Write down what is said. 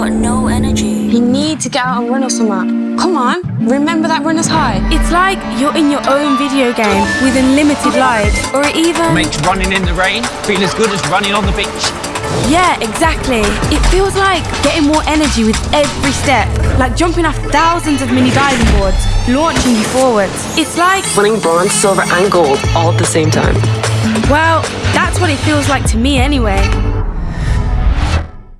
got no energy. You need to get out and run or something. Come on, remember that runner's high? It's like you're in your own video game with unlimited lives, or even. Makes running in the rain feel as good as running on the beach. Yeah, exactly. It feels like getting more energy with every step, like jumping off thousands of mini diving boards, launching you forwards. It's like, Winning bronze, silver, and gold all at the same time. well, that's what it feels like to me anyway.